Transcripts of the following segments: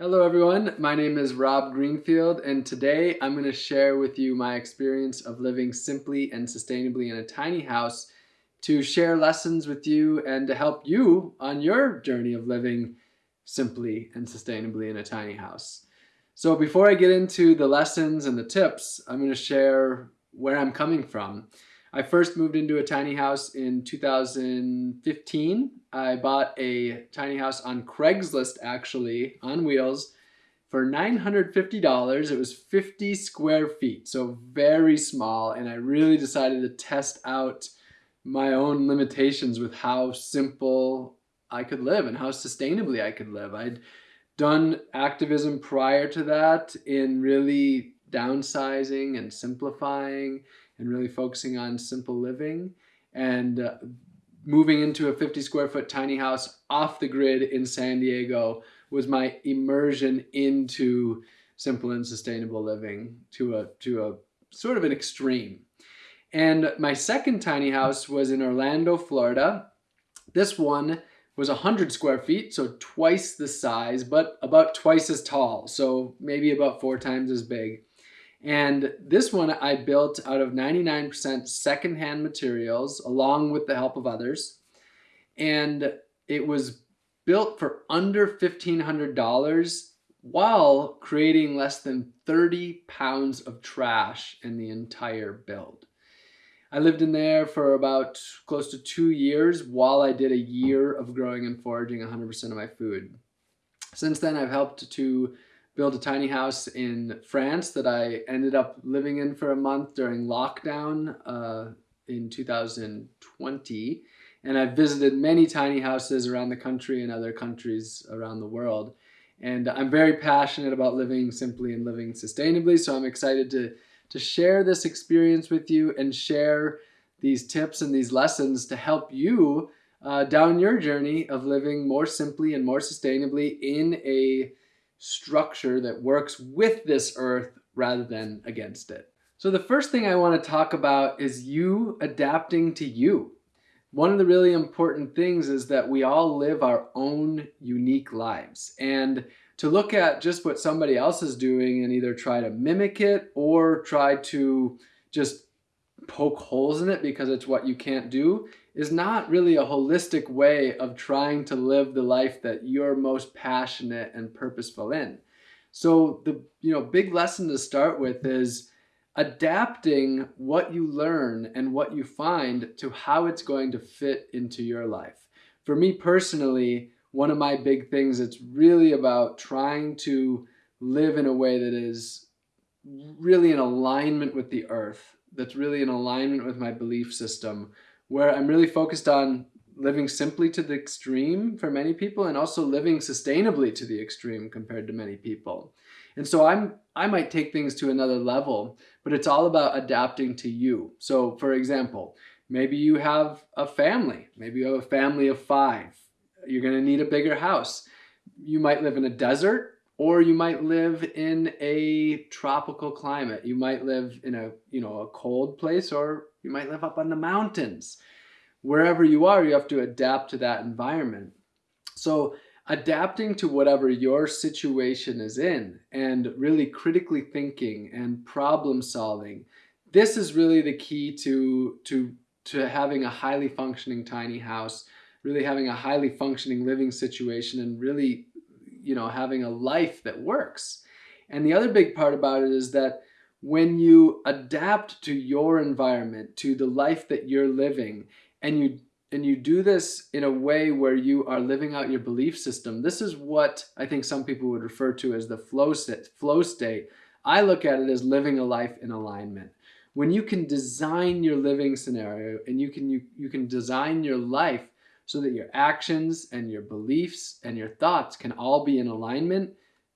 Hello everyone, my name is Rob Greenfield and today I'm going to share with you my experience of living simply and sustainably in a tiny house to share lessons with you and to help you on your journey of living simply and sustainably in a tiny house. So before I get into the lessons and the tips, I'm going to share where I'm coming from. I first moved into a tiny house in 2015. I bought a tiny house on Craigslist actually on wheels for $950. It was 50 square feet, so very small. And I really decided to test out my own limitations with how simple I could live and how sustainably I could live. I'd done activism prior to that in really downsizing and simplifying and really focusing on simple living and uh, moving into a 50 square foot tiny house off the grid in San Diego was my immersion into simple and sustainable living to a to a sort of an extreme. And my second tiny house was in Orlando, Florida. This one was 100 square feet, so twice the size, but about twice as tall, so maybe about four times as big. And this one I built out of 99% secondhand materials along with the help of others. And it was built for under $1,500 while creating less than 30 pounds of trash in the entire build. I lived in there for about close to two years while I did a year of growing and foraging 100% of my food. Since then, I've helped to build a tiny house in France that I ended up living in for a month during lockdown uh, in 2020. And I've visited many tiny houses around the country and other countries around the world. And I'm very passionate about living simply and living sustainably. So I'm excited to, to share this experience with you and share these tips and these lessons to help you uh, down your journey of living more simply and more sustainably in a structure that works with this earth rather than against it. So the first thing I want to talk about is you adapting to you. One of the really important things is that we all live our own unique lives. And to look at just what somebody else is doing and either try to mimic it or try to just poke holes in it because it's what you can't do is not really a holistic way of trying to live the life that you're most passionate and purposeful in. So the you know big lesson to start with is adapting what you learn and what you find to how it's going to fit into your life. For me personally, one of my big things it's really about trying to live in a way that is really in alignment with the earth, that's really in alignment with my belief system, where I'm really focused on living simply to the extreme for many people and also living sustainably to the extreme compared to many people. And so I'm I might take things to another level, but it's all about adapting to you. So for example, maybe you have a family, maybe you have a family of 5. You're going to need a bigger house. You might live in a desert or you might live in a tropical climate. You might live in a, you know, a cold place or you might live up on the mountains. Wherever you are, you have to adapt to that environment. So adapting to whatever your situation is in and really critically thinking and problem solving, this is really the key to, to, to having a highly functioning tiny house, really having a highly functioning living situation and really, you know, having a life that works. And the other big part about it is that when you adapt to your environment, to the life that you're living, and you and you do this in a way where you are living out your belief system, this is what I think some people would refer to as the flow state. Flow state. I look at it as living a life in alignment. When you can design your living scenario and you can you, you can design your life so that your actions and your beliefs and your thoughts can all be in alignment,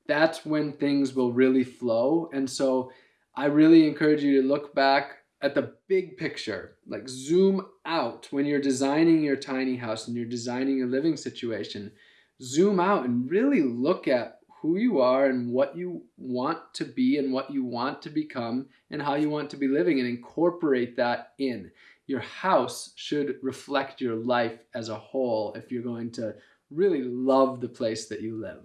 that's when things will really flow. And so I really encourage you to look back at the big picture, like zoom out when you're designing your tiny house and you're designing your living situation. Zoom out and really look at who you are and what you want to be and what you want to become and how you want to be living and incorporate that in. Your house should reflect your life as a whole if you're going to really love the place that you live.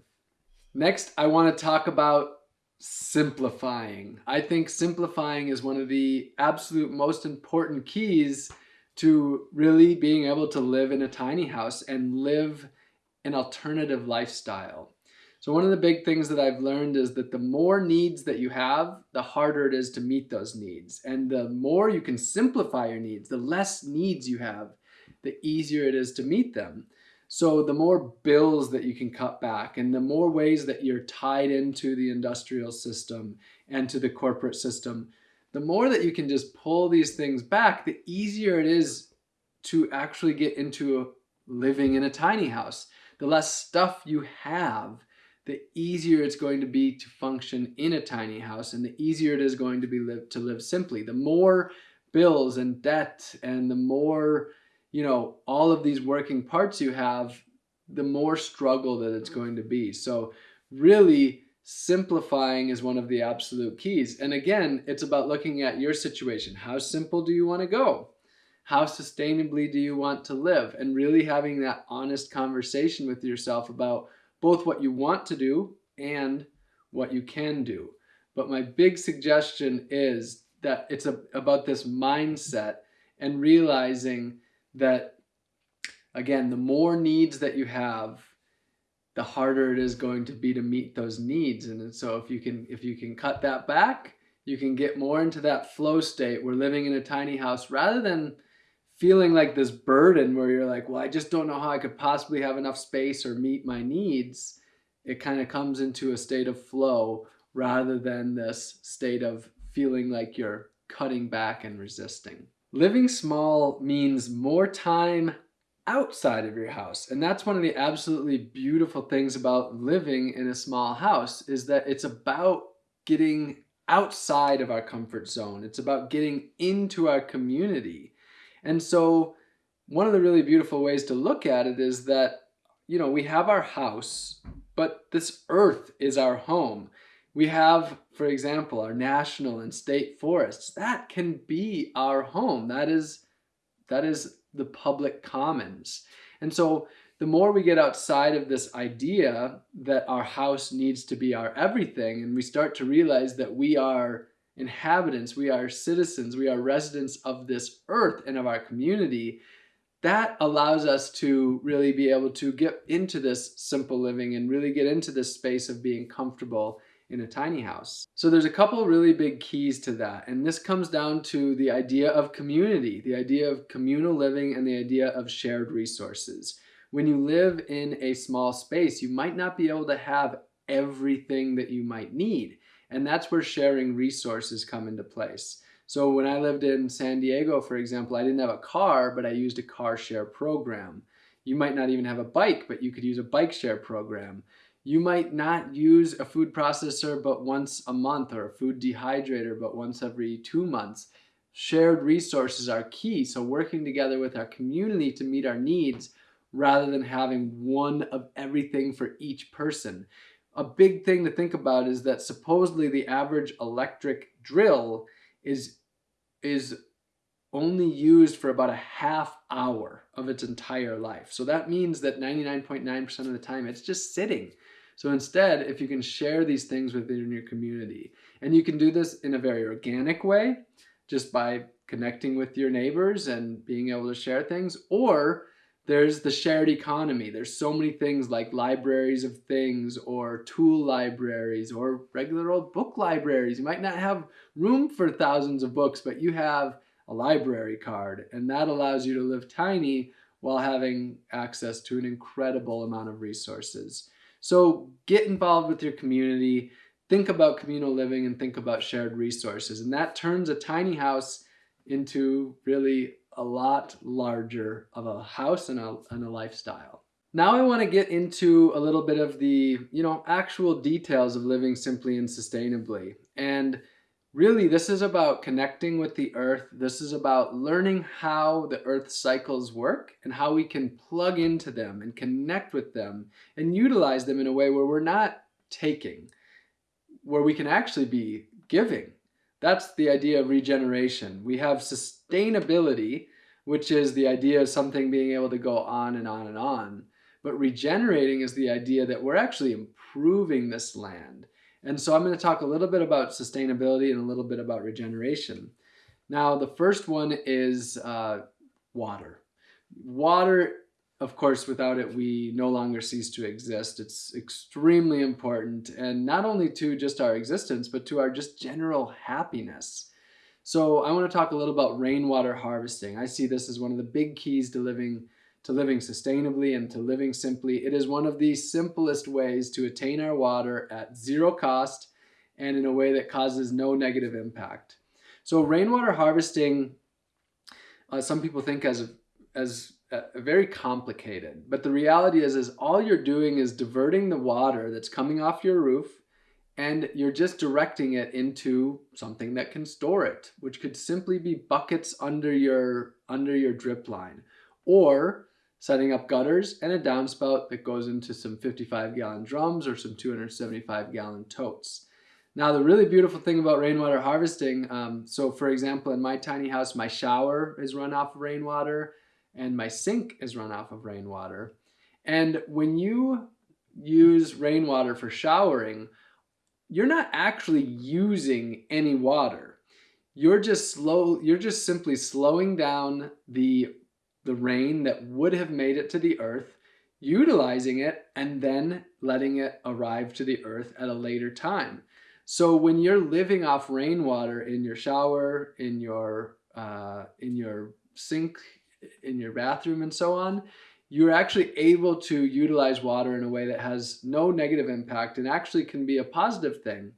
Next, I want to talk about simplifying. I think simplifying is one of the absolute most important keys to really being able to live in a tiny house and live an alternative lifestyle. So one of the big things that I've learned is that the more needs that you have, the harder it is to meet those needs. And the more you can simplify your needs, the less needs you have, the easier it is to meet them. So the more bills that you can cut back and the more ways that you're tied into the industrial system and to the corporate system, the more that you can just pull these things back, the easier it is to actually get into living in a tiny house. The less stuff you have, the easier it's going to be to function in a tiny house and the easier it is going to be live to live simply. The more bills and debt and the more you know, all of these working parts you have, the more struggle that it's going to be. So really simplifying is one of the absolute keys. And again, it's about looking at your situation. How simple do you want to go? How sustainably do you want to live? And really having that honest conversation with yourself about both what you want to do and what you can do. But my big suggestion is that it's a, about this mindset and realizing that again, the more needs that you have, the harder it is going to be to meet those needs. And so if you can if you can cut that back, you can get more into that flow state where living in a tiny house rather than feeling like this burden where you're like, well, I just don't know how I could possibly have enough space or meet my needs. It kind of comes into a state of flow rather than this state of feeling like you're cutting back and resisting. Living small means more time outside of your house. And that's one of the absolutely beautiful things about living in a small house is that it's about getting outside of our comfort zone. It's about getting into our community. And so one of the really beautiful ways to look at it is that, you know, we have our house, but this earth is our home. We have, for example, our national and state forests. That can be our home. That is, that is the public commons. And so the more we get outside of this idea that our house needs to be our everything, and we start to realize that we are inhabitants, we are citizens, we are residents of this earth and of our community, that allows us to really be able to get into this simple living and really get into this space of being comfortable in a tiny house. So there's a couple really big keys to that. And this comes down to the idea of community, the idea of communal living and the idea of shared resources. When you live in a small space, you might not be able to have everything that you might need. And that's where sharing resources come into place. So when I lived in San Diego, for example, I didn't have a car, but I used a car share program. You might not even have a bike, but you could use a bike share program. You might not use a food processor but once a month or a food dehydrator but once every two months. Shared resources are key. So working together with our community to meet our needs rather than having one of everything for each person. A big thing to think about is that supposedly the average electric drill is, is only used for about a half hour of its entire life. So that means that 99.9% .9 of the time it's just sitting. So instead, if you can share these things within your community, and you can do this in a very organic way, just by connecting with your neighbors and being able to share things, or there's the shared economy. There's so many things like libraries of things or tool libraries or regular old book libraries. You might not have room for thousands of books, but you have a library card and that allows you to live tiny while having access to an incredible amount of resources. So get involved with your community, think about communal living and think about shared resources. And that turns a tiny house into really a lot larger of a house and a, and a lifestyle. Now I want to get into a little bit of the, you know, actual details of living simply and sustainably. And Really, this is about connecting with the earth. This is about learning how the earth cycles work and how we can plug into them and connect with them and utilize them in a way where we're not taking, where we can actually be giving. That's the idea of regeneration. We have sustainability, which is the idea of something being able to go on and on and on. But regenerating is the idea that we're actually improving this land. And so I'm going to talk a little bit about sustainability and a little bit about regeneration. Now, the first one is uh, water. Water, of course, without it, we no longer cease to exist. It's extremely important, and not only to just our existence, but to our just general happiness. So I want to talk a little about rainwater harvesting. I see this as one of the big keys to living to living sustainably and to living simply. It is one of the simplest ways to attain our water at zero cost and in a way that causes no negative impact. So rainwater harvesting, uh, some people think as, as uh, very complicated, but the reality is, is all you're doing is diverting the water that's coming off your roof and you're just directing it into something that can store it, which could simply be buckets under your, under your drip line. Or setting up gutters and a downspout that goes into some 55 gallon drums or some 275 gallon totes. Now the really beautiful thing about rainwater harvesting, um, so for example in my tiny house my shower is run off of rainwater and my sink is run off of rainwater. And when you use rainwater for showering, you're not actually using any water. You're just slow, you're just simply slowing down the the rain that would have made it to the earth, utilizing it, and then letting it arrive to the earth at a later time. So when you're living off rainwater in your shower, in your uh, in your sink, in your bathroom, and so on, you're actually able to utilize water in a way that has no negative impact and actually can be a positive thing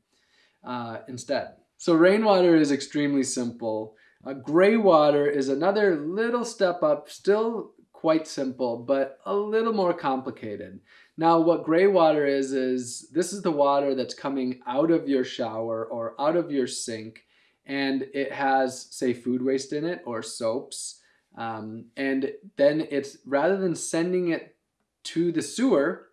uh, instead. So rainwater is extremely simple. Gray water is another little step up, still quite simple, but a little more complicated. Now what gray water is, is this is the water that's coming out of your shower or out of your sink and it has say food waste in it or soaps. Um, and then it's rather than sending it to the sewer,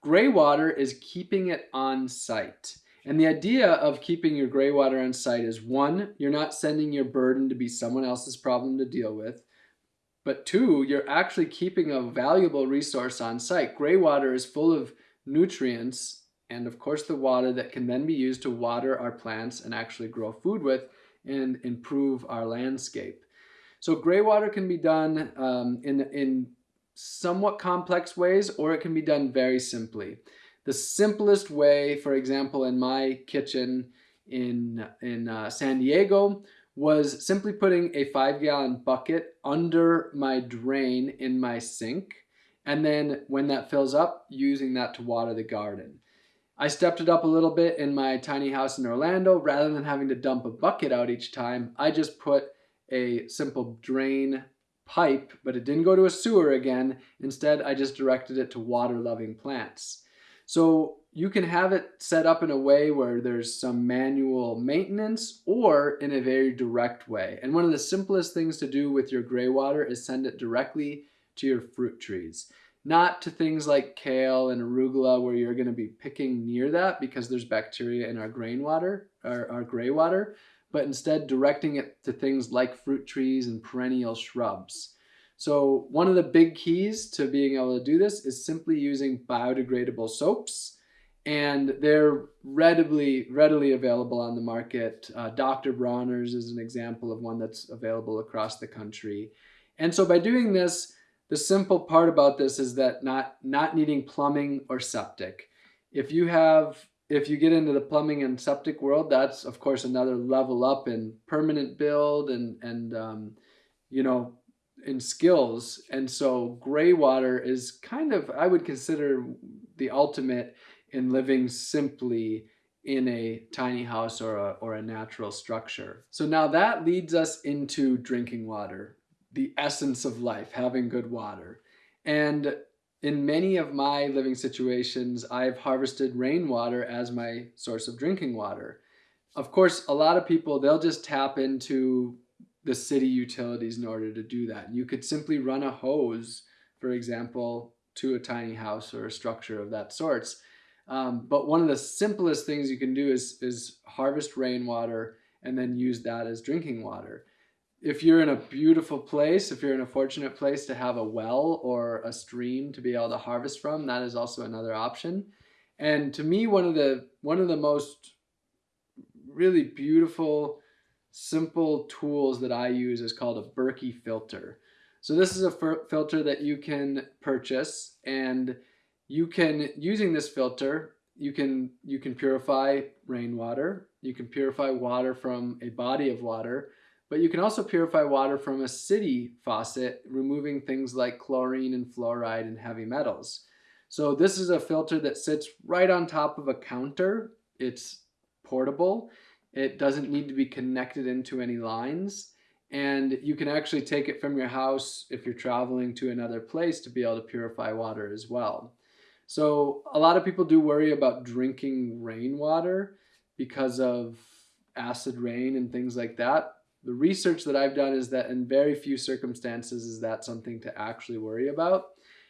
gray water is keeping it on site. And the idea of keeping your gray water on site is one, you're not sending your burden to be someone else's problem to deal with. But two, you're actually keeping a valuable resource on site. Gray water is full of nutrients and of course the water that can then be used to water our plants and actually grow food with and improve our landscape. So gray water can be done um, in, in somewhat complex ways or it can be done very simply. The simplest way, for example, in my kitchen in, in uh, San Diego was simply putting a five gallon bucket under my drain in my sink. And then when that fills up, using that to water the garden. I stepped it up a little bit in my tiny house in Orlando. Rather than having to dump a bucket out each time, I just put a simple drain pipe, but it didn't go to a sewer again. Instead, I just directed it to water loving plants. So you can have it set up in a way where there's some manual maintenance or in a very direct way. And one of the simplest things to do with your gray water is send it directly to your fruit trees. Not to things like kale and arugula where you're going to be picking near that because there's bacteria in our grain water, our, our gray water, but instead directing it to things like fruit trees and perennial shrubs. So one of the big keys to being able to do this is simply using biodegradable soaps and they're readily readily available on the market. Uh, Dr. Bronner's is an example of one that's available across the country. And so by doing this, the simple part about this is that not, not needing plumbing or septic. If you have if you get into the plumbing and septic world, that's of course another level up in permanent build and and um, you know in skills. And so gray water is kind of, I would consider the ultimate in living simply in a tiny house or a, or a natural structure. So now that leads us into drinking water, the essence of life, having good water. And in many of my living situations, I've harvested rainwater as my source of drinking water. Of course, a lot of people, they'll just tap into the city utilities in order to do that. You could simply run a hose, for example, to a tiny house or a structure of that sorts. Um, but one of the simplest things you can do is, is harvest rainwater and then use that as drinking water. if you're in a beautiful place, if you're in a fortunate place to have a well or a stream to be able to harvest from, that is also another option. And to me, one of the one of the most really beautiful, simple tools that I use is called a Berkey filter. So this is a filter that you can purchase and you can, using this filter, you can, you can purify rainwater, you can purify water from a body of water, but you can also purify water from a city faucet, removing things like chlorine and fluoride and heavy metals. So this is a filter that sits right on top of a counter. It's portable. It doesn't need to be connected into any lines. And you can actually take it from your house if you're traveling to another place to be able to purify water as well. So a lot of people do worry about drinking rainwater because of acid rain and things like that the research that I've done is that in very few circumstances is that something to actually worry about.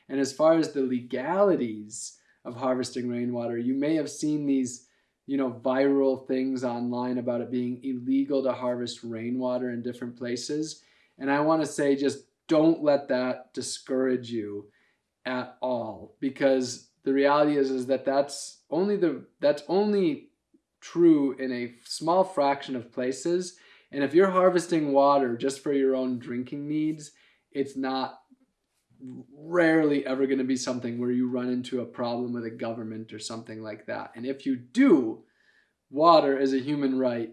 And as far as the legalities of harvesting rainwater, you may have seen these, you know, viral things online about it being illegal to harvest rainwater in different places. And I want to say just don't let that discourage you at all because the reality is is that that's only the that's only true in a small fraction of places and if you're harvesting water just for your own drinking needs, it's not rarely ever going to be something where you run into a problem with a government or something like that. And if you do, water is a human right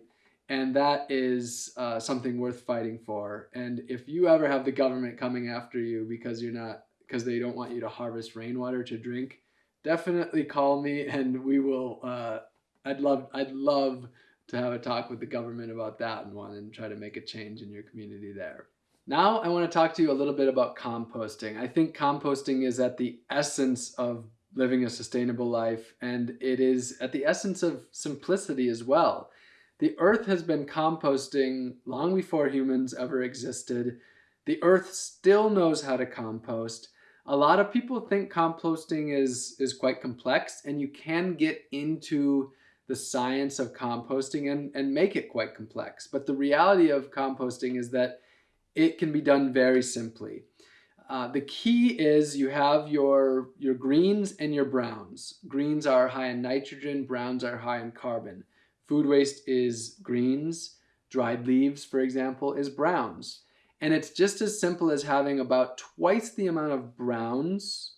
and that is uh, something worth fighting for. And if you ever have the government coming after you because you're not because they don't want you to harvest rainwater to drink, definitely call me and we will. Uh, I'd love I'd love to have a talk with the government about that and one and try to make a change in your community there. Now I want to talk to you a little bit about composting. I think composting is at the essence of living a sustainable life and it is at the essence of simplicity as well. The earth has been composting long before humans ever existed. The earth still knows how to compost. A lot of people think composting is, is quite complex and you can get into the science of composting and, and make it quite complex. But the reality of composting is that it can be done very simply. Uh, the key is you have your, your greens and your browns. Greens are high in nitrogen, browns are high in carbon. Food waste is greens, dried leaves, for example, is browns. And it's just as simple as having about twice the amount of browns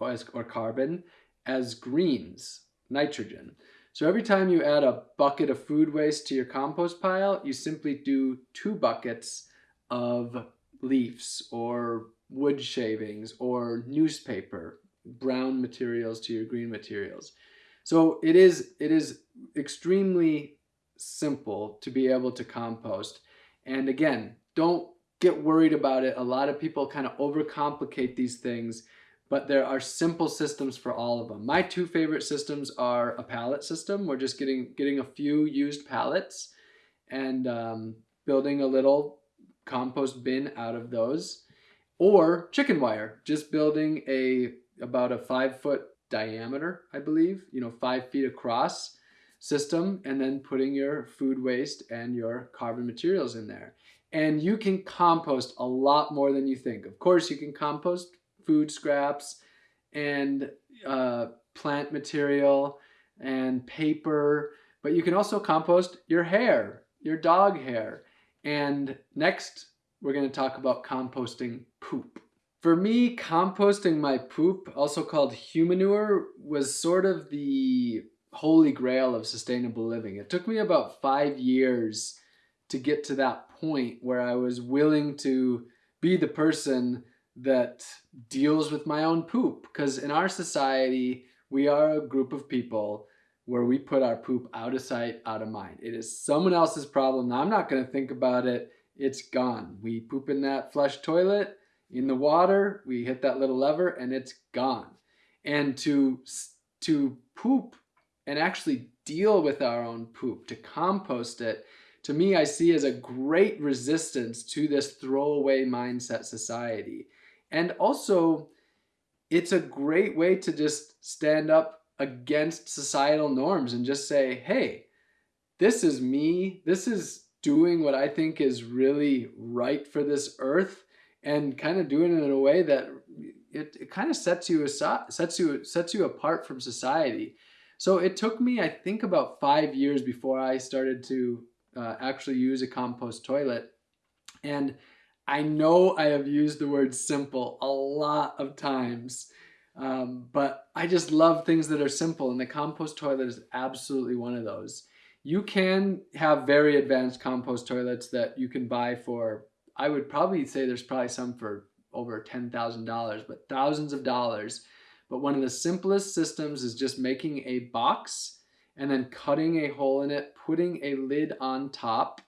or, as, or carbon as greens, nitrogen. So every time you add a bucket of food waste to your compost pile, you simply do two buckets of leaves or wood shavings or newspaper, brown materials to your green materials. So it is, it is extremely simple to be able to compost. And again, don't get worried about it. A lot of people kind of overcomplicate these things but there are simple systems for all of them. My two favorite systems are a pallet system. We're just getting, getting a few used pallets and um, building a little compost bin out of those. Or chicken wire, just building a about a five foot diameter, I believe, you know, five feet across system and then putting your food waste and your carbon materials in there. And you can compost a lot more than you think. Of course, you can compost food scraps and uh, plant material and paper, but you can also compost your hair, your dog hair. And next, we're going to talk about composting poop. For me, composting my poop, also called humanure, was sort of the holy grail of sustainable living. It took me about five years to get to that point where I was willing to be the person that deals with my own poop. Because in our society, we are a group of people where we put our poop out of sight, out of mind. It is someone else's problem. I'm not going to think about it. It's gone. We poop in that flush toilet, in the water, we hit that little lever and it's gone. And to, to poop and actually deal with our own poop, to compost it, to me, I see as a great resistance to this throwaway mindset society. And also, it's a great way to just stand up against societal norms and just say, hey, this is me. This is doing what I think is really right for this earth and kind of doing it in a way that it, it kind of sets you aside, sets you sets you apart from society. So it took me, I think, about five years before I started to uh, actually use a compost toilet. And I know I have used the word simple a lot of times, um, but I just love things that are simple, and the compost toilet is absolutely one of those. You can have very advanced compost toilets that you can buy for, I would probably say there's probably some for over $10,000, but thousands of dollars. But one of the simplest systems is just making a box and then cutting a hole in it, putting a lid on top,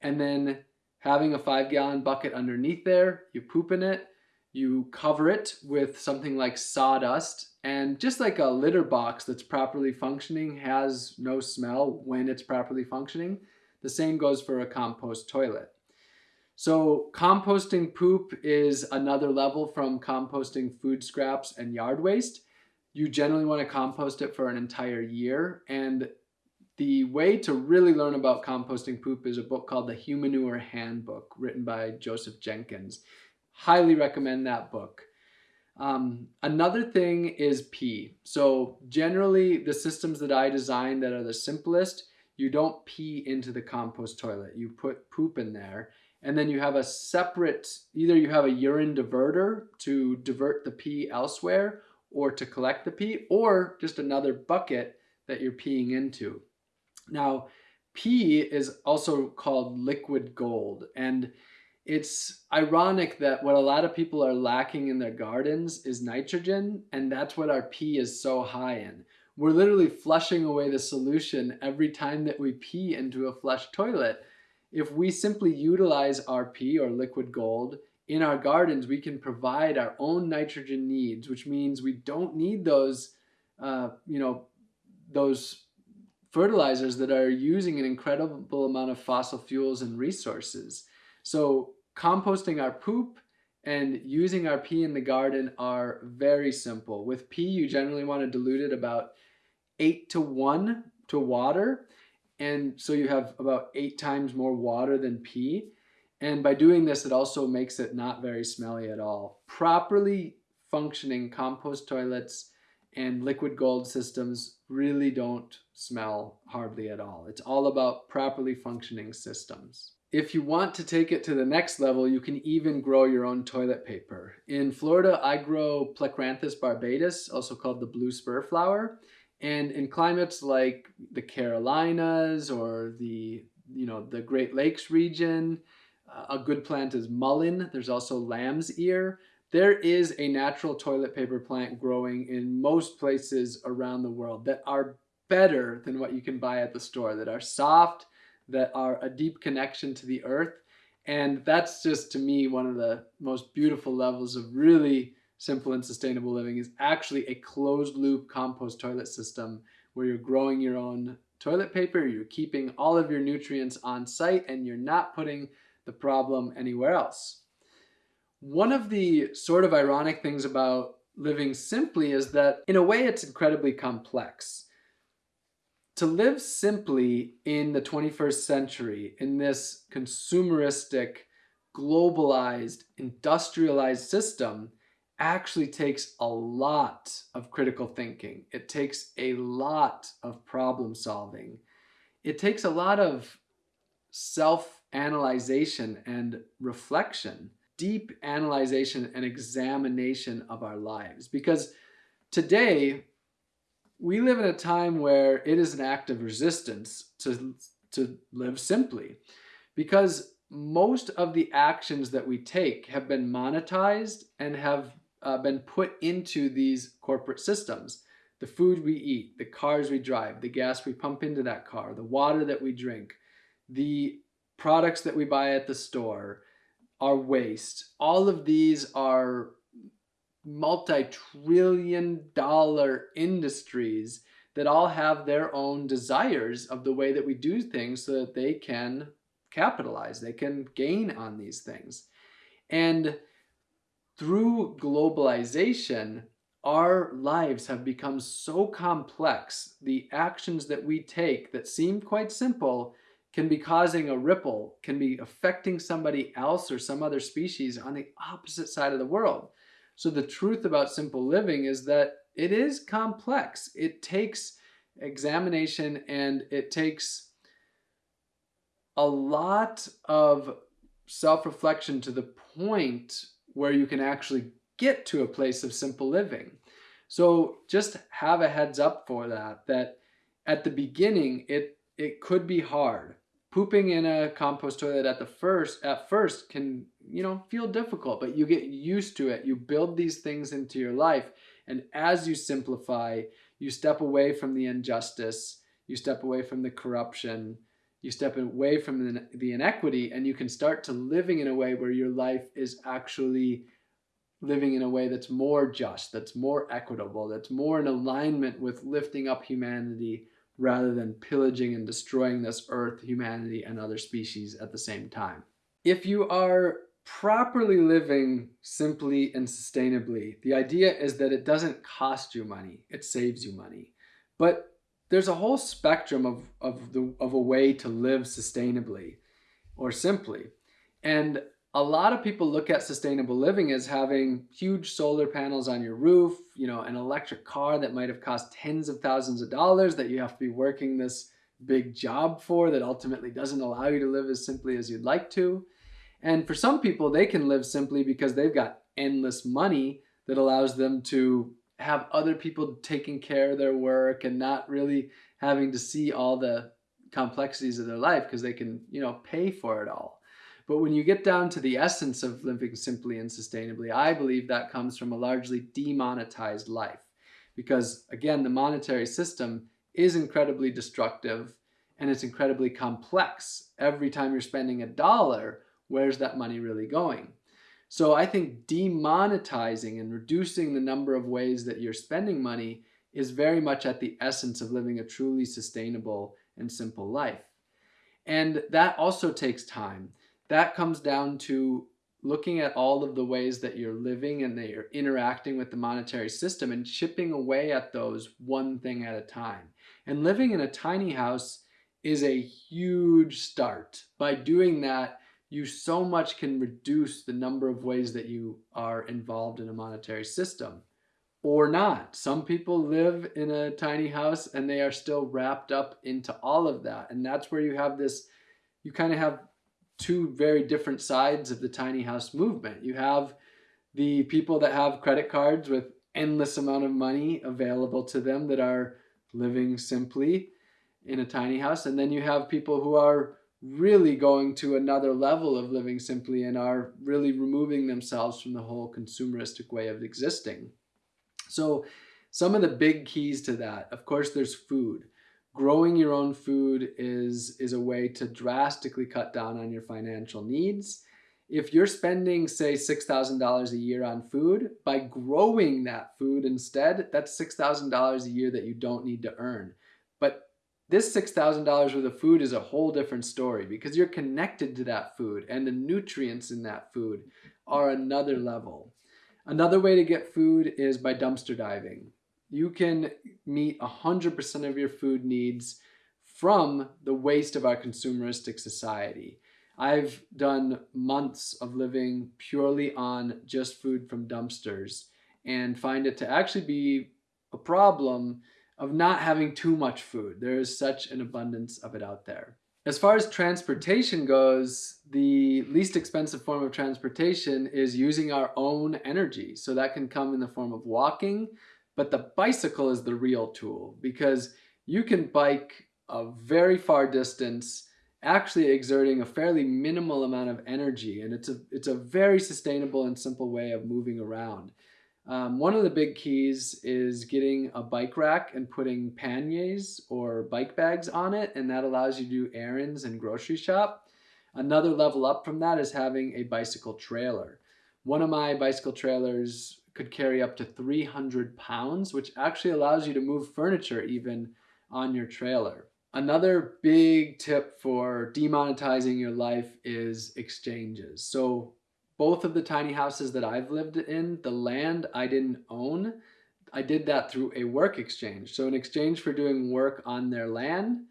and then having a five gallon bucket underneath there. You poop in it, you cover it with something like sawdust, and just like a litter box that's properly functioning has no smell when it's properly functioning, the same goes for a compost toilet. So composting poop is another level from composting food scraps and yard waste. You generally want to compost it for an entire year. And the way to really learn about composting poop is a book called The Humanure Handbook, written by Joseph Jenkins. Highly recommend that book. Um, another thing is pee. So generally the systems that I design that are the simplest, you don't pee into the compost toilet. You put poop in there and then you have a separate, either you have a urine diverter to divert the pee elsewhere or to collect the pee, or just another bucket that you're peeing into. Now, pee is also called liquid gold, and it's ironic that what a lot of people are lacking in their gardens is nitrogen, and that's what our pee is so high in. We're literally flushing away the solution every time that we pee into a flush toilet if we simply utilize RP or liquid gold in our gardens, we can provide our own nitrogen needs, which means we don't need those, uh, you know, those fertilizers that are using an incredible amount of fossil fuels and resources. So composting our poop and using our pee in the garden are very simple. With pee, you generally want to dilute it about eight to one to water. And so you have about eight times more water than pee. And by doing this, it also makes it not very smelly at all. Properly functioning compost toilets and liquid gold systems really don't smell hardly at all. It's all about properly functioning systems. If you want to take it to the next level, you can even grow your own toilet paper. In Florida, I grow Plectranthus barbatus, also called the blue spur flower. And in climates like the Carolinas or the, you know, the Great Lakes region, uh, a good plant is mullein. There's also lamb's ear. There is a natural toilet paper plant growing in most places around the world that are better than what you can buy at the store, that are soft, that are a deep connection to the earth. And that's just to me one of the most beautiful levels of really simple and sustainable living is actually a closed loop compost toilet system where you're growing your own toilet paper, you're keeping all of your nutrients on site, and you're not putting the problem anywhere else. One of the sort of ironic things about living simply is that in a way it's incredibly complex. To live simply in the 21st century in this consumeristic, globalized, industrialized system actually takes a lot of critical thinking. It takes a lot of problem solving. It takes a lot of self-analyzation and reflection, deep analyzation and examination of our lives. Because today, we live in a time where it is an act of resistance to, to live simply. Because most of the actions that we take have been monetized and have uh, been put into these corporate systems. The food we eat, the cars we drive, the gas we pump into that car, the water that we drink, the products that we buy at the store, our waste, all of these are multi-trillion dollar industries that all have their own desires of the way that we do things so that they can capitalize, they can gain on these things. And through globalization, our lives have become so complex. The actions that we take that seem quite simple can be causing a ripple, can be affecting somebody else or some other species on the opposite side of the world. So the truth about simple living is that it is complex. It takes examination and it takes a lot of self-reflection to the point where you can actually get to a place of simple living. So just have a heads up for that, that at the beginning, it, it could be hard. Pooping in a compost toilet at the first, at first can, you know, feel difficult, but you get used to it. You build these things into your life. And as you simplify, you step away from the injustice, you step away from the corruption, you step away from the, the inequity, and you can start to living in a way where your life is actually living in a way that's more just, that's more equitable, that's more in alignment with lifting up humanity rather than pillaging and destroying this earth, humanity, and other species at the same time. If you are properly living simply and sustainably, the idea is that it doesn't cost you money, it saves you money. But there's a whole spectrum of, of, the, of a way to live sustainably or simply. And a lot of people look at sustainable living as having huge solar panels on your roof, you know, an electric car that might have cost tens of thousands of dollars that you have to be working this big job for that ultimately doesn't allow you to live as simply as you'd like to. And for some people, they can live simply because they've got endless money that allows them to have other people taking care of their work and not really having to see all the complexities of their life because they can, you know, pay for it all. But when you get down to the essence of living simply and sustainably, I believe that comes from a largely demonetized life. Because again, the monetary system is incredibly destructive and it's incredibly complex. Every time you're spending a dollar, where's that money really going? So I think demonetizing and reducing the number of ways that you're spending money is very much at the essence of living a truly sustainable and simple life. And that also takes time that comes down to looking at all of the ways that you're living and that you're interacting with the monetary system and chipping away at those one thing at a time. And living in a tiny house is a huge start. By doing that, you so much can reduce the number of ways that you are involved in a monetary system or not. Some people live in a tiny house and they are still wrapped up into all of that. And that's where you have this, you kind of have two very different sides of the tiny house movement. You have the people that have credit cards with endless amount of money available to them that are living simply in a tiny house. And then you have people who are really going to another level of living simply and are really removing themselves from the whole consumeristic way of existing. So some of the big keys to that, of course, there's food growing your own food is, is a way to drastically cut down on your financial needs. If you're spending, say, $6,000 a year on food, by growing that food instead, that's $6,000 a year that you don't need to earn. But this $6,000 worth of food is a whole different story because you're connected to that food and the nutrients in that food are another level. Another way to get food is by dumpster diving you can meet 100% of your food needs from the waste of our consumeristic society. I've done months of living purely on just food from dumpsters and find it to actually be a problem of not having too much food. There is such an abundance of it out there. As far as transportation goes, the least expensive form of transportation is using our own energy. So that can come in the form of walking, but the bicycle is the real tool because you can bike a very far distance actually exerting a fairly minimal amount of energy and it's a it's a very sustainable and simple way of moving around. Um, one of the big keys is getting a bike rack and putting panniers or bike bags on it and that allows you to do errands and grocery shop. Another level up from that is having a bicycle trailer. One of my bicycle trailers could carry up to 300 pounds, which actually allows you to move furniture even on your trailer. Another big tip for demonetizing your life is exchanges. So both of the tiny houses that I've lived in, the land I didn't own, I did that through a work exchange. So in exchange for doing work on their land,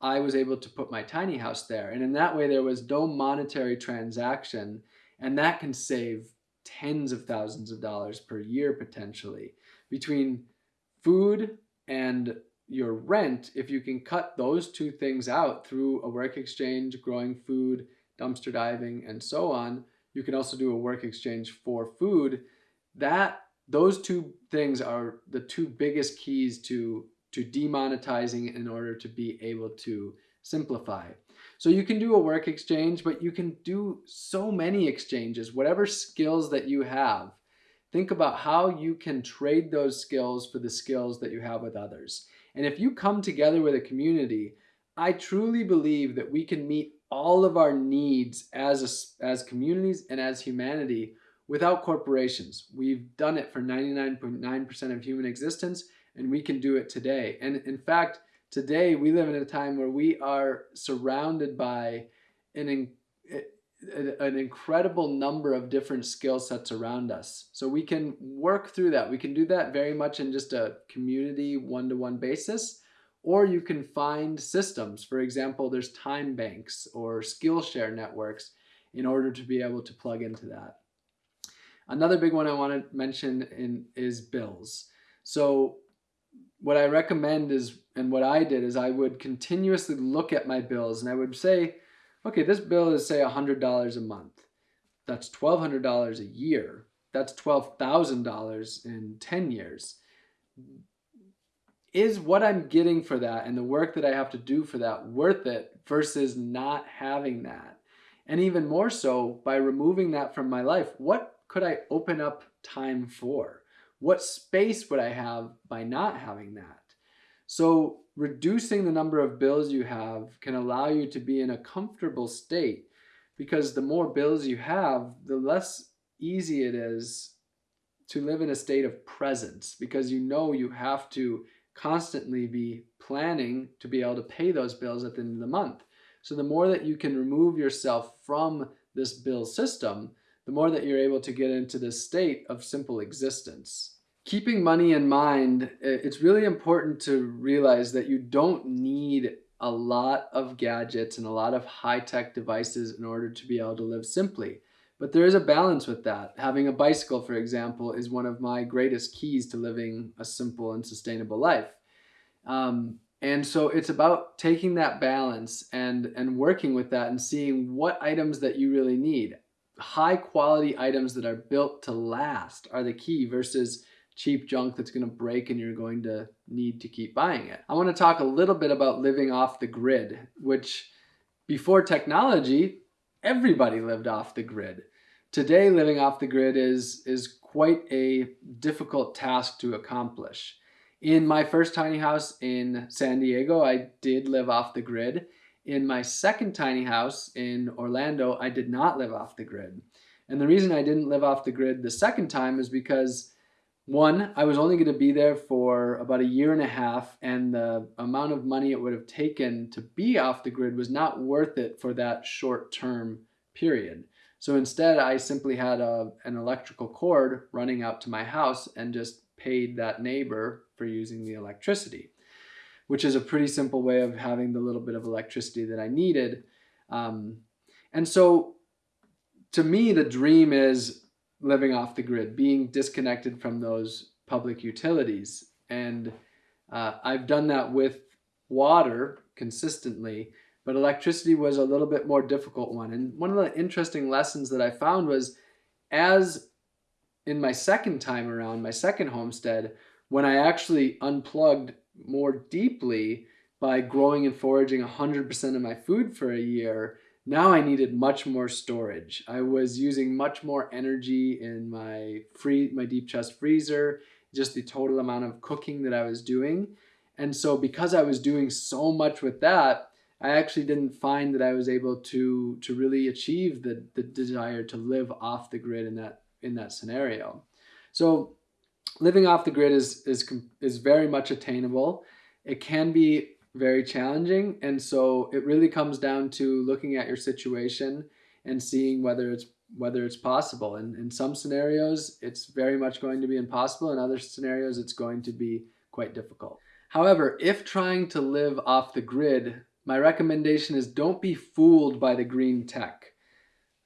I was able to put my tiny house there. And in that way, there was no monetary transaction. And that can save tens of thousands of dollars per year potentially between food and your rent. If you can cut those two things out through a work exchange, growing food, dumpster diving, and so on, you can also do a work exchange for food. That those two things are the two biggest keys to to demonetizing in order to be able to simplify. So you can do a work exchange, but you can do so many exchanges, whatever skills that you have. Think about how you can trade those skills for the skills that you have with others. And if you come together with a community, I truly believe that we can meet all of our needs as, a, as communities and as humanity without corporations. We've done it for 99.9% .9 of human existence and we can do it today. And in fact, today we live in a time where we are surrounded by an, an incredible number of different skill sets around us. So we can work through that. We can do that very much in just a community one-to-one -one basis, or you can find systems. For example, there's time banks or Skillshare networks in order to be able to plug into that. Another big one I want to mention in, is bills. So what I recommend is, and what I did is I would continuously look at my bills and I would say, okay, this bill is say $100 a month. That's $1,200 a year. That's $12,000 in 10 years. Is what I'm getting for that and the work that I have to do for that worth it versus not having that? And even more so, by removing that from my life, what could I open up time for? What space would I have by not having that? So reducing the number of bills you have can allow you to be in a comfortable state because the more bills you have, the less easy it is to live in a state of presence because you know you have to constantly be planning to be able to pay those bills at the end of the month. So the more that you can remove yourself from this bill system, the more that you're able to get into this state of simple existence. Keeping money in mind, it's really important to realize that you don't need a lot of gadgets and a lot of high-tech devices in order to be able to live simply. But there is a balance with that. Having a bicycle, for example, is one of my greatest keys to living a simple and sustainable life. Um, and so it's about taking that balance and, and working with that and seeing what items that you really need high quality items that are built to last are the key versus cheap junk that's going to break and you're going to need to keep buying it. I want to talk a little bit about living off the grid, which before technology, everybody lived off the grid. Today, living off the grid is, is quite a difficult task to accomplish. In my first tiny house in San Diego, I did live off the grid in my second tiny house in Orlando, I did not live off the grid. And the reason I didn't live off the grid the second time is because one, I was only going to be there for about a year and a half, and the amount of money it would have taken to be off the grid was not worth it for that short term period. So instead, I simply had a, an electrical cord running out to my house and just paid that neighbor for using the electricity which is a pretty simple way of having the little bit of electricity that I needed. Um, and so to me, the dream is living off the grid, being disconnected from those public utilities. And uh, I've done that with water consistently, but electricity was a little bit more difficult one. And one of the interesting lessons that I found was as in my second time around, my second homestead, when I actually unplugged more deeply by growing and foraging 100% of my food for a year, now I needed much more storage. I was using much more energy in my free my deep chest freezer, just the total amount of cooking that I was doing. And so because I was doing so much with that, I actually didn't find that I was able to to really achieve the the desire to live off the grid in that in that scenario. So living off the grid is, is, is very much attainable. It can be very challenging. And so it really comes down to looking at your situation and seeing whether it's whether it's possible. And in some scenarios, it's very much going to be impossible. In other scenarios, it's going to be quite difficult. However, if trying to live off the grid my recommendation is don't be fooled by the green tech.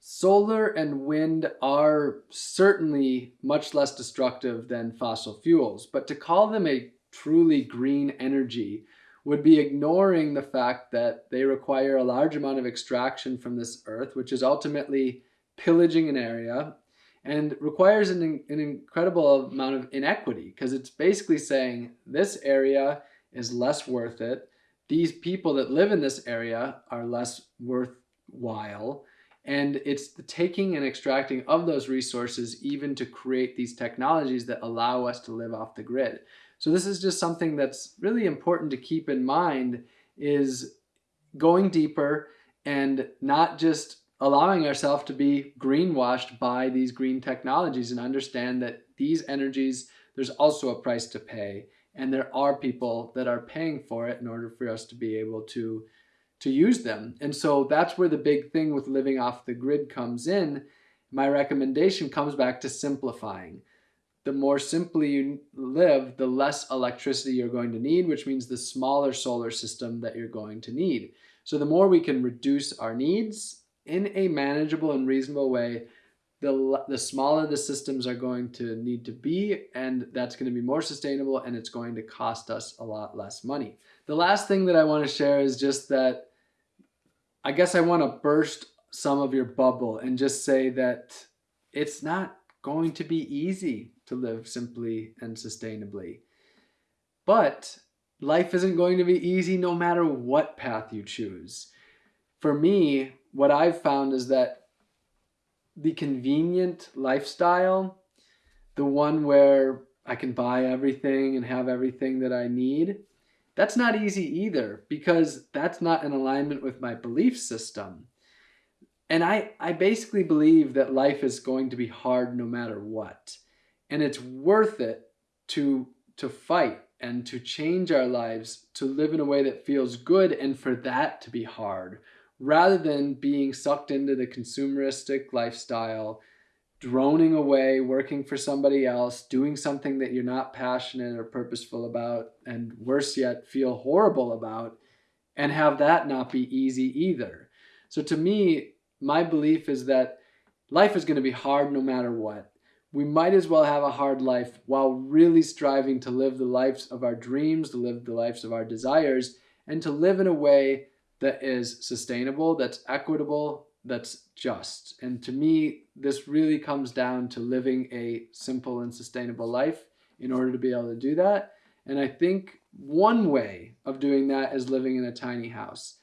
Solar and wind are certainly much less destructive than fossil fuels, but to call them a truly green energy would be ignoring the fact that they require a large amount of extraction from this earth, which is ultimately pillaging an area and requires an, an incredible amount of inequity because it's basically saying this area is less worth it. These people that live in this area are less worthwhile. And it's the taking and extracting of those resources even to create these technologies that allow us to live off the grid. So this is just something that's really important to keep in mind is going deeper and not just allowing ourselves to be greenwashed by these green technologies and understand that these energies, there's also a price to pay. And there are people that are paying for it in order for us to be able to, to use them. And so that's where the big thing with living off the grid comes in. My recommendation comes back to simplifying. The more simply you live, the less electricity you're going to need, which means the smaller solar system that you're going to need. So the more we can reduce our needs in a manageable and reasonable way, the, the smaller the systems are going to need to be, and that's going to be more sustainable and it's going to cost us a lot less money. The last thing that I want to share is just that I guess I want to burst some of your bubble and just say that it's not going to be easy to live simply and sustainably. But life isn't going to be easy no matter what path you choose. For me, what I've found is that the convenient lifestyle, the one where I can buy everything and have everything that I need, that's not easy either because that's not in alignment with my belief system. And I, I basically believe that life is going to be hard no matter what. And it's worth it to, to fight and to change our lives to live in a way that feels good and for that to be hard rather than being sucked into the consumeristic lifestyle, droning away, working for somebody else, doing something that you're not passionate or purposeful about, and worse yet, feel horrible about, and have that not be easy either. So to me, my belief is that life is going to be hard no matter what. We might as well have a hard life while really striving to live the lives of our dreams, to live the lives of our desires, and to live in a way that is sustainable, that's equitable, that's just. And to me, this really comes down to living a simple and sustainable life in order to be able to do that. And I think one way of doing that is living in a tiny house.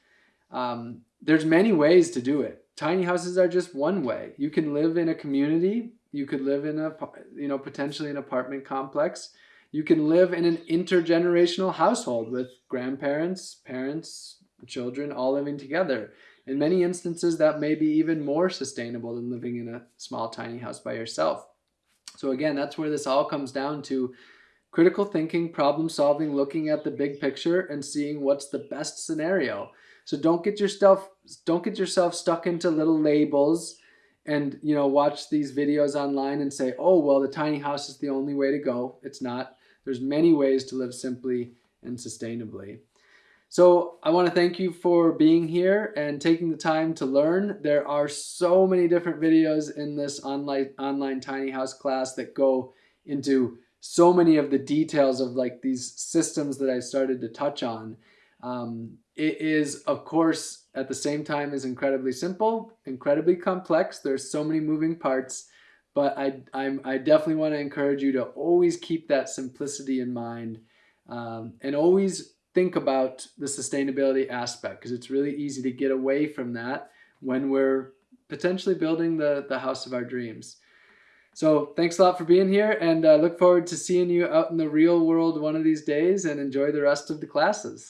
Um, there's many ways to do it. Tiny houses are just one way. You can live in a community. You could live in a, you know, potentially an apartment complex. You can live in an intergenerational household with grandparents, parents, children all living together. In many instances, that may be even more sustainable than living in a small, tiny house by yourself. So again, that's where this all comes down to critical thinking, problem solving, looking at the big picture and seeing what's the best scenario. So don't get yourself don't get yourself stuck into little labels and you know watch these videos online and say, "Oh, well, the tiny house is the only way to go." It's not. There's many ways to live simply and sustainably. So I want to thank you for being here and taking the time to learn. There are so many different videos in this online, online tiny house class that go into so many of the details of like these systems that I started to touch on. Um, it is, of course, at the same time is incredibly simple, incredibly complex. There's so many moving parts, but I, I'm, I definitely want to encourage you to always keep that simplicity in mind um, and always think about the sustainability aspect because it's really easy to get away from that when we're potentially building the, the house of our dreams. So thanks a lot for being here and uh, look forward to seeing you out in the real world one of these days and enjoy the rest of the classes.